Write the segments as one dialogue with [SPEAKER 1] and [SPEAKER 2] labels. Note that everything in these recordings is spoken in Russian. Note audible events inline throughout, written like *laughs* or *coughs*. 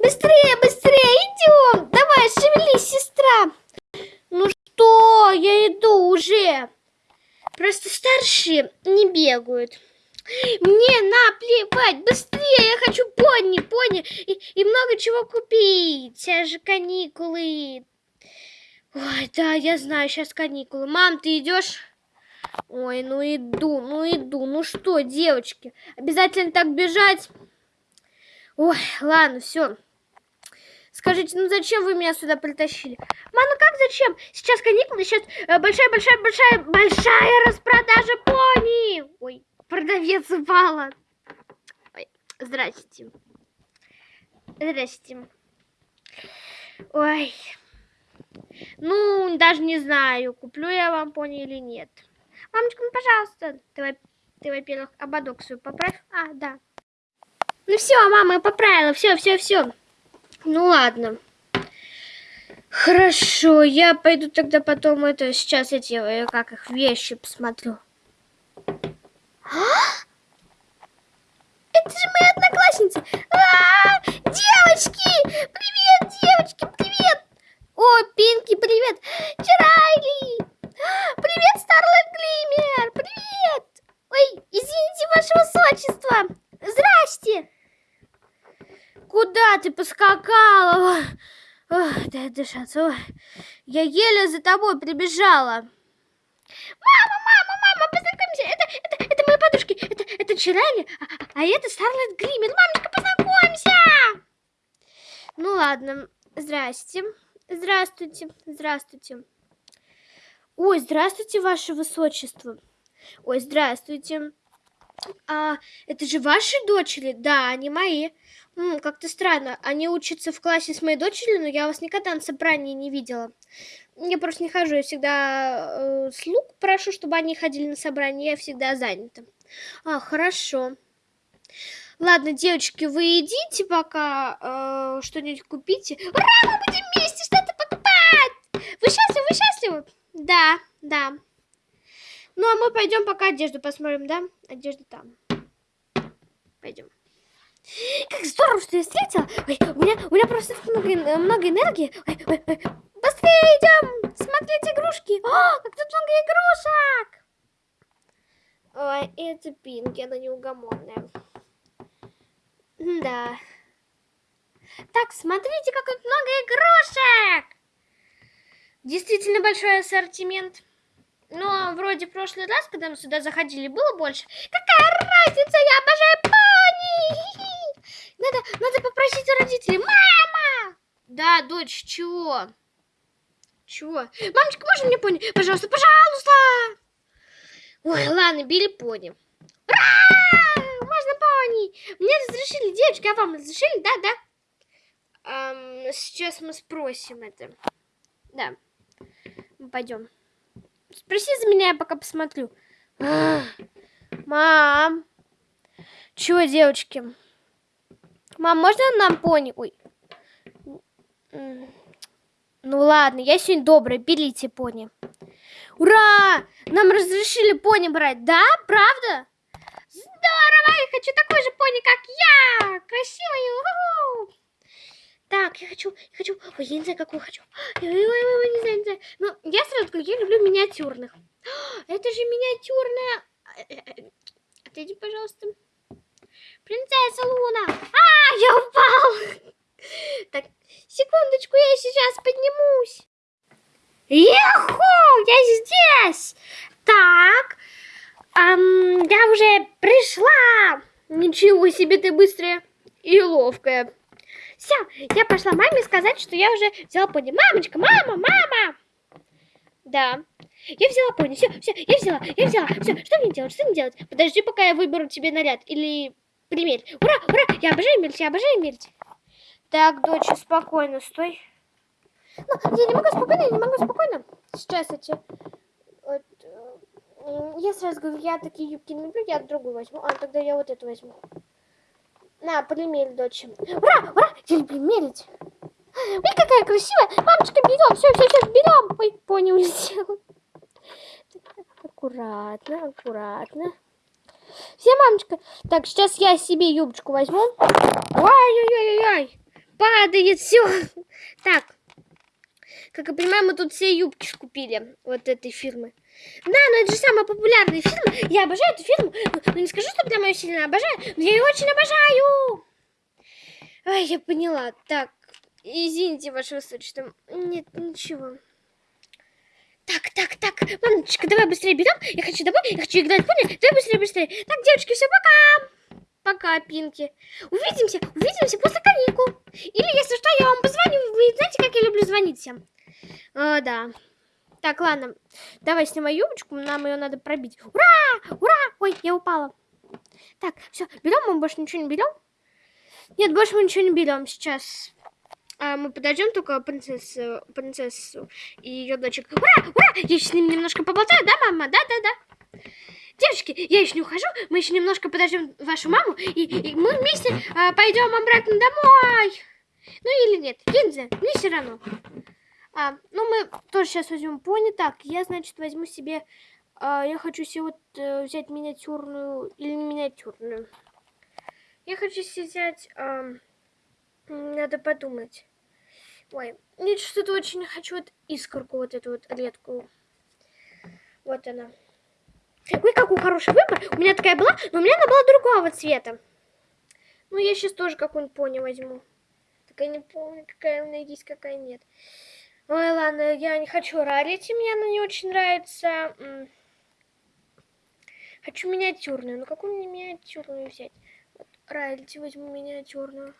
[SPEAKER 1] Быстрее, быстрее, идем. Давай, шевелись, сестра. Ну что, я иду уже. Просто старшие не бегают. Мне наплевать, быстрее, я хочу пони, пони и, и много чего купить. Сейчас же каникулы. Ой, да, я знаю, сейчас каникулы. Мам, ты идешь? Ой, ну иду, ну иду. Ну что, девочки, обязательно так бежать? Ой, ладно, все. Скажите, ну зачем вы меня сюда притащили? Мам, ну как зачем? Сейчас каникулы, сейчас э, большая распродажа пони. Ой, продавец упала. Ой, здрасте. Здрасте. Ой. Ну, даже не знаю, куплю я вам пони или нет. Мамочка, ну, пожалуйста. Ты, ты во-первых, ободок свою поправь. А, да. Ну все, мама, я поправила. Все, все, все. Ну ладно. Хорошо, я пойду тогда потом это сейчас эти, э, как их, вещи посмотрю. А? Это же моя одноклассница. А -а -а! Девочки! Привет, девочки, привет! О, Пинки, привет! Чарайли! Привет, Старлайт Глиммер! Привет! Ой, извините, ваше высочество! Здрасте! Куда ты поскакала? Дышаться. Ой. Я еле за тобой прибежала. Мама, мама, мама, познакомься. Это, это, это мои подружки. Это, это Чирайли, а, а это Старлайт Гриммер. Мамочка, познакомься. Ну ладно. Здрасте. Здравствуйте. Здравствуйте. Ой, здравствуйте, ваше высочество. Ой, здравствуйте. А, это же ваши дочери? Да, они мои. Как-то странно. Они учатся в классе с моей дочерью, но я вас никогда на собрании не видела. Я просто не хожу, я всегда э, слуг прошу, чтобы они ходили на собрание, я всегда занята. А, хорошо. Ладно, девочки, вы идите пока, э, что-нибудь купите. Ура, мы будем вместе что-то покупать! Вы счастливы, вы счастливы? Да, да. Ну, а мы пойдем пока одежду посмотрим, да? Одежда там. Пойдем. Как здорово, что я встретила. Ой, у меня, у меня просто много, много энергии. Ой, ой, ой. Быстрее идем смотреть игрушки. О, как тут много игрушек. Ой, это Пинки, она неугомонная. Да. Так, смотрите, как тут много игрушек. Действительно большой ассортимент. Но вроде в прошлый раз, когда мы сюда заходили, было больше. Какая разница, я обожаю пони! Надо, надо попросить у родителей. Мама! Да, дочь, чего? Чего? Мамочка, можно мне пони? Пожалуйста, пожалуйста! Ой, ладно, бери пони. Ура! Можно пони! Мне разрешили, девочки, а вам разрешили? Да, да? Эм, сейчас мы спросим это. Да. Мы пойдем. Спроси за меня, я пока посмотрю. *gasps* Мам! Чего, девочки? Мам, можно нам пони? Ой. Ну ладно, я сегодня добрая, берите пони. Ура! Нам разрешили пони брать, да? Правда? Здорово! Я хочу такой же пони, как я! Красивый! Так, я хочу, я хочу, ой, я не знаю, какую хочу. Ой, ой, ой, не знаю, не знаю. Но я сразу говорю, я люблю миниатюрных. *gasps* Это же миниатюрная... Э, э, э, отойди, пожалуйста. Принцесса Луна. А, я упал. *laughs* Так, секундочку, я сейчас поднимусь. Еху, я здесь. Так, эм, я уже пришла. Ничего себе ты быстрая и ловкая. Все, я пошла маме сказать, что я уже взяла пони. Мамочка, мама, мама. Да. Я взяла пони, все, все, я взяла, я взяла. Все, что мне делать, что мне делать? Подожди, пока я выберу тебе наряд. Или примерь. Ура, ура, я обожаю мерить, я обожаю мерить. Так, дочь, спокойно, стой. Ну, я не могу спокойно, я не могу спокойно. Сейчас эти... Вот, э, я сразу говорю, я такие юбки не люблю, я другую возьму. А, тогда я вот эту возьму. На, примерь, дочь. Ура, ура, я люблю мерить. Ой, какая красивая. Мамочка, берем, все, все, все, берем. Ой, пони улетела. Аккуратно, аккуратно. Все, мамочка. Так, сейчас я себе юбочку возьму. Ой-ой-ой-ой. падает, все. Так, как я понимаю, мы тут все юбки купили вот этой фирмы. Да, но это же самая популярная фирма. Я обожаю эту фирму. Ну, не скажу, что прям ее сильно обожаю, но я ее очень обожаю. Ай, я поняла. Так, извините, ваше высочество. Нет, ничего. Так, так, так, мамочка, давай быстрее берем. Я хочу домой, я хочу играть пони. Давай быстрее, быстрее. Так, девочки, все, пока. Пока, Пинки. Увидимся, увидимся после каникул. Или, если что, я вам позвоню. Вы знаете, как я люблю звонить всем? О, да. Так, ладно. Давай снимай юбочку, нам ее надо пробить. Ура! Ура! Ой, я упала. Так, все, берем, мы больше ничего не берем. Нет, больше мы ничего не берем сейчас. А мы подождем только принцессу, принцессу и ее дочек. Ура! Ура! Я еще с ним немножко поболтаю, да, мама? Да, да, да. Девочки, я еще не ухожу, мы еще немножко подождем вашу маму, и, и мы вместе а, пойдем обратно домой. Ну или нет, я не мне все равно. А, ну мы тоже сейчас возьмем пони. Так, я, значит, возьму себе... А, я хочу себе вот а, взять миниатюрную или миниатюрную. Я хочу себе взять... А, надо подумать. Ой, нет, что-то очень хочу вот искорку, вот эту вот редкую. Вот она. Ой, какой хороший выбор. У меня такая была, но у меня она была другого цвета. Ну, я сейчас тоже какую-нибудь пони возьму. Так я не помню, какая у меня есть, какая нет. Ой, ладно, я не хочу рарить, мне она не очень нравится. Хочу миниатюрную. Ну, какую мне миниатюрную взять? Вот, рарить возьму миниатюрную.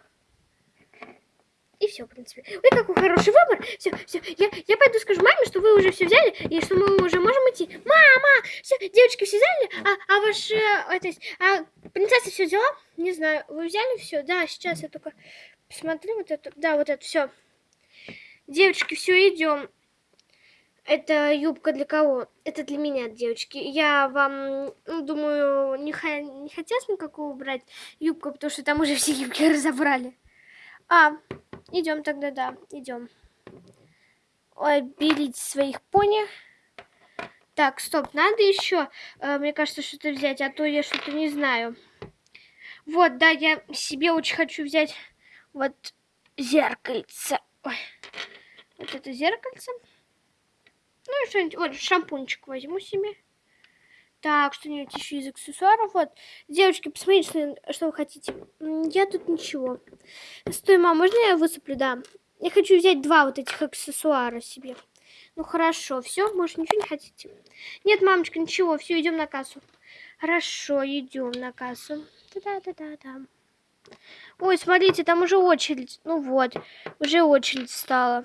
[SPEAKER 1] И все, в принципе. Ой, какой хороший выбор. Все, все. Я, я пойду скажу маме, что вы уже все взяли, и что мы уже можем идти. Мама! Все, девочки все взяли? А, а ваши... Это, а принцесса все взяла? Не знаю. Вы взяли все? Да, сейчас я только посмотрю вот это. Да, вот это все. Девочки, все, идем. Это юбка для кого? Это для меня, девочки. Я вам, ну, думаю, не, не хотелось никакого брать юбку, потому что там уже *laughs* все юбки разобрали. А, идем тогда, да, идем. Ой, своих пони. Так, стоп, надо еще, э, мне кажется, что-то взять, а то я что-то не знаю. Вот, да, я себе очень хочу взять вот зеркальце. Ой. Вот это зеркальце. Ну и что-нибудь, вот шампунчик возьму себе. Так, что-нибудь еще из аксессуаров. Вот, девочки, посмотрите, что вы хотите. Я тут ничего. Стой, мам, можно я высыплю? Да. Я хочу взять два вот этих аксессуара себе. Ну хорошо, все, может ничего не хотите? Нет, мамочка, ничего, все, идем на кассу. Хорошо, идем на кассу. Да-да-да-да. Ой, смотрите, там уже очередь. Ну вот, уже очередь стала.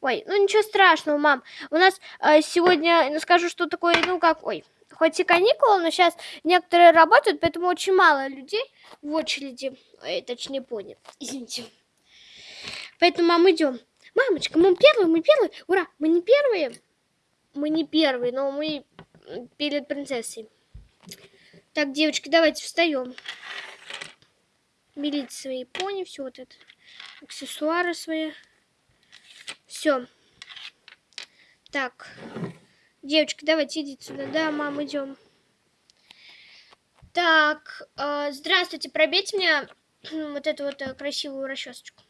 [SPEAKER 1] Ой, ну ничего страшного, мам. У нас э, сегодня, ну, скажу, что такое, ну как, ой, хоть и каникулы, но сейчас некоторые работают, поэтому очень мало людей в очереди. Ой, точнее, понял. *laughs* Извините. Поэтому, мам, идем. Мамочка, мы первые, мы первые. Ура, мы не первые. Мы не первые, но мы перед принцессой. Так, девочки, давайте встаем. Берите свои пони, все вот это. Аксессуары свои. Все. Так. Девочки, давайте идите сюда. Да, мам, идем. Так, э, здравствуйте, пробейте мне *clears throat* вот эту вот э, красивую расчесочку.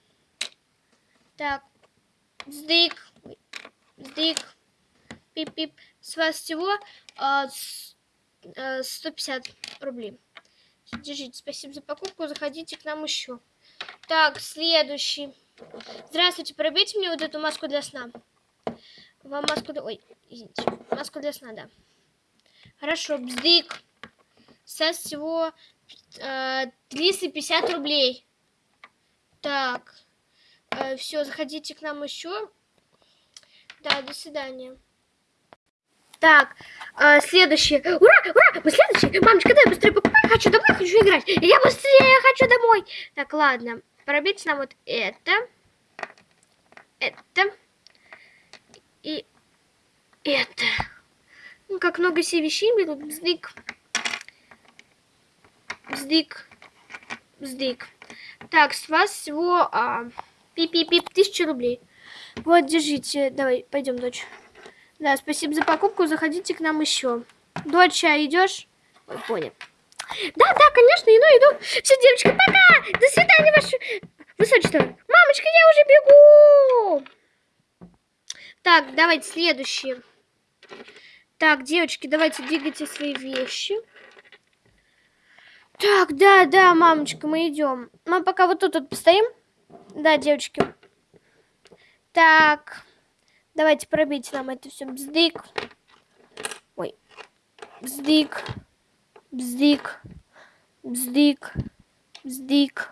[SPEAKER 1] Так, сдык, сдык, пип-пип. С вас всего э, с, э, 150 рублей. Держите, спасибо за покупку, заходите к нам еще. Так, следующий. Здравствуйте, пробейте мне вот эту маску для сна. Вам маску для... Ой, извините. Маску для сна, да. Хорошо, бздык. Со всего э, 350 рублей. Так. Э, все, заходите к нам еще. Да, до свидания. Так, э, следующее. Ура, ура, мы следующее. Мамочка, дай быстрее покупай. Хочу домой, хочу играть. Я быстрее хочу домой. Так, ладно пробить нам вот это, это и это. Ну, как много себе вещей берут. Бздык. Бздык. Бздык. Так, с вас всего а, пип-пип-пип, тысяча рублей. Вот, держите. Давай, пойдем, дочь. Да, спасибо за покупку. Заходите к нам еще. Дочь, а идешь? Ой, понял. Да, да, конечно, иду, иду. Все, девочки, пока. До свидания, ваше Высочество. Мамочка, я уже бегу. Так, давайте следующие. Так, девочки, давайте двигайте свои вещи. Так, да, да, мамочка, мы идем. Мы пока вот тут вот постоим. Да, девочки. Так, давайте пробить нам это все. Бздык. Ой. Бздык. Бздык. Бздык. Бздык.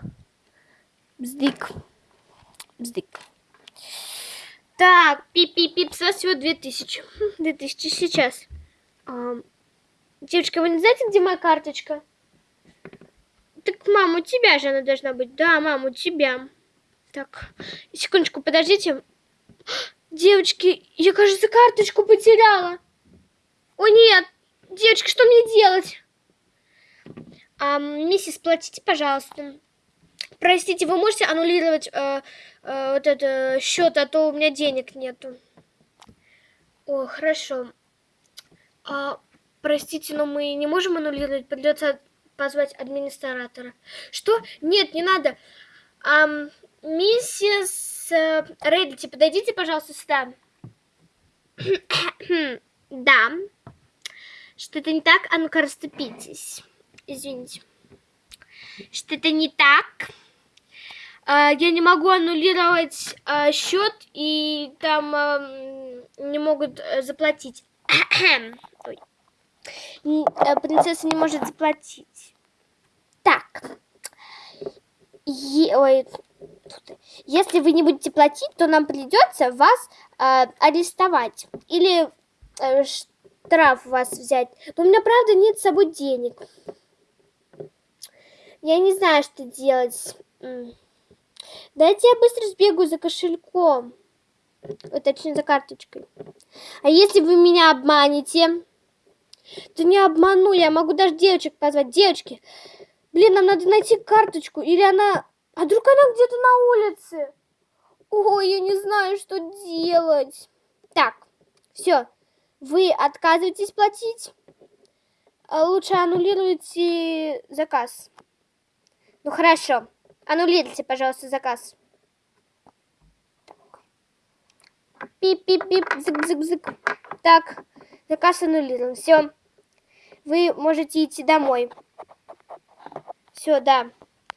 [SPEAKER 1] Бздык. Бздык. Так, пип-пип-пип, с вас всего 2000. 2000 *laughs* сейчас. А, девочка, вы не знаете, где моя карточка? Так, мам, у тебя же она должна быть. Да, мам, у тебя. Так, секундочку, подождите. Девочки, я, кажется, карточку потеряла. О, нет. Девочки, что мне делать? А, миссис, платите, пожалуйста. Простите, вы можете аннулировать э, э, вот этот счет, а то у меня денег нету. О, хорошо. А, простите, но мы не можем аннулировать, придется позвать администратора. Что? Нет, не надо. А, миссис э, Реддити, подойдите, пожалуйста, сюда. *coughs* да. Что-то не так? А ну-ка, расступитесь. Извините. Что-то не так? А, я не могу аннулировать а, счет, и там а, не могут э, заплатить. *coughs* Ой. Э, принцесса не может заплатить. Так. Е Ой. Если вы не будете платить, то нам придется вас э, арестовать. Или э, штраф вас взять. Но у меня, правда, нет с собой денег. Я не знаю, что делать. Дайте я быстро сбегаю за кошельком. Точнее, за карточкой. А если вы меня обманете? Да не обману, я могу даже девочек позвать. Девочки, блин, нам надо найти карточку. Или она... А вдруг она где-то на улице? Ой, я не знаю, что делать. Так, все. Вы отказываетесь платить? А лучше аннулируйте заказ. Ну, хорошо. Аннулируйте, пожалуйста, заказ. Пип-пип-пип, зык-зык-зык. Так, заказ аннулирован. Все. Вы можете идти домой. Все, да.